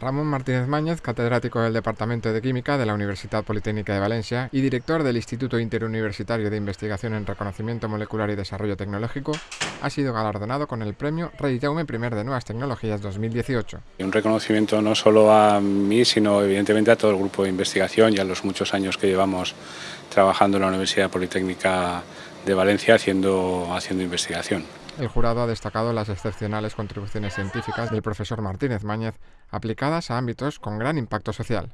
Ramón Martínez Máñez, catedrático del Departamento de Química de la Universidad Politécnica de Valencia y director del Instituto Interuniversitario de Investigación en Reconocimiento Molecular y Desarrollo Tecnológico, ha sido galardonado con el premio Rey Jaume I de Nuevas Tecnologías 2018. Un reconocimiento no solo a mí, sino evidentemente a todo el grupo de investigación y a los muchos años que llevamos trabajando en la Universidad Politécnica de Valencia haciendo investigación. El jurado ha destacado las excepcionales contribuciones científicas del profesor Martínez Máñez aplicadas a ámbitos con gran impacto social.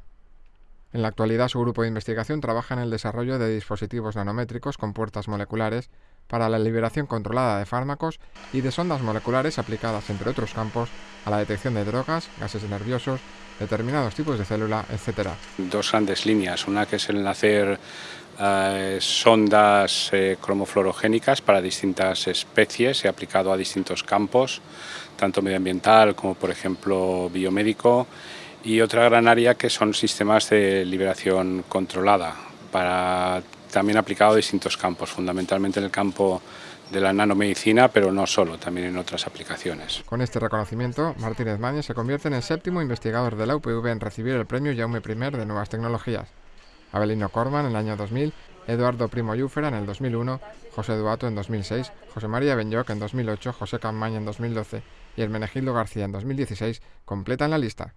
En la actualidad su grupo de investigación trabaja en el desarrollo de dispositivos nanométricos con puertas moleculares para la liberación controlada de fármacos y de sondas moleculares aplicadas, entre otros campos, a la detección de drogas, gases nerviosos, determinados tipos de célula, etc. Dos grandes líneas, una que es el hacer eh, sondas eh, cromofluorogénicas para distintas especies, he aplicado a distintos campos, tanto medioambiental como por ejemplo biomédico, y otra gran área que son sistemas de liberación controlada, para, también aplicado a distintos campos, fundamentalmente en el campo de la nanomedicina, pero no solo, también en otras aplicaciones. Con este reconocimiento, Martínez Mañez se convierte en el séptimo investigador de la UPV en recibir el premio Jaume I de Nuevas Tecnologías. Abelino Corman en el año 2000, Eduardo Primo Yúfera en el 2001, José Duato en 2006, José María Benyoc en 2008, José Camaña en 2012 y Hermenegildo García en 2016 completan la lista.